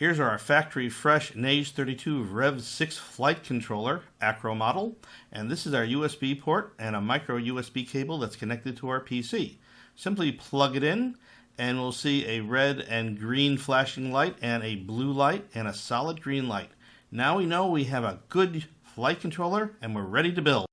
Here's our factory fresh Naze 32 Rev 6 flight controller, Acro model, and this is our USB port and a micro USB cable that's connected to our PC. Simply plug it in and we'll see a red and green flashing light and a blue light and a solid green light. Now we know we have a good flight controller and we're ready to build.